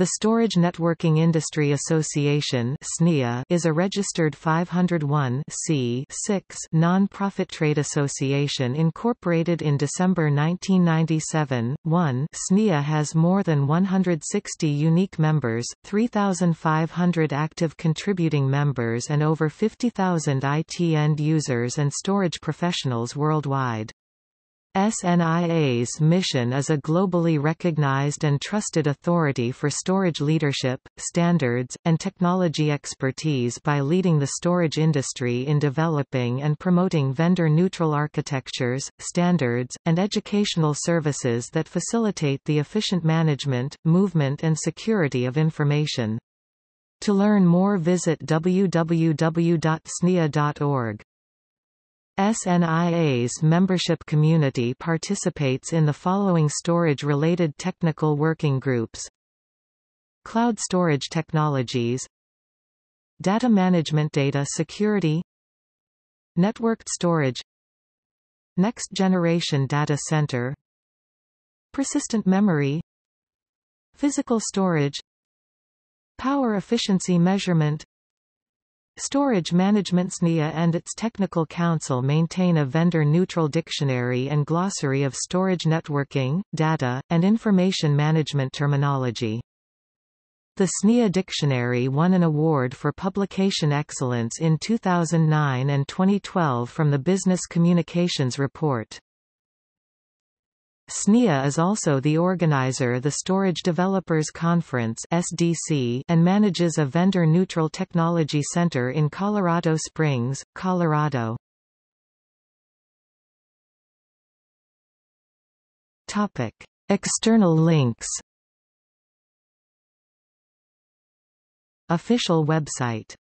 The Storage Networking Industry Association is a registered 501 non-profit trade association incorporated in December 1997. 1 SNIA has more than 160 unique members, 3,500 active contributing members and over 50,000 IT end users and storage professionals worldwide. SNIA's mission is a globally recognized and trusted authority for storage leadership, standards, and technology expertise by leading the storage industry in developing and promoting vendor-neutral architectures, standards, and educational services that facilitate the efficient management, movement and security of information. To learn more visit www.snia.org. SNIA's membership community participates in the following storage-related technical working groups. Cloud storage technologies. Data management data security. Networked storage. Next generation data center. Persistent memory. Physical storage. Power efficiency measurement Storage Management SNIA and its technical council maintain a vendor-neutral dictionary and glossary of storage networking, data, and information management terminology. The SNIA Dictionary won an award for publication excellence in 2009 and 2012 from the Business Communications Report. SNIA is also the organizer of the Storage Developers Conference SDC and manages a vendor-neutral technology center in Colorado Springs, Colorado. Topic. External links Official website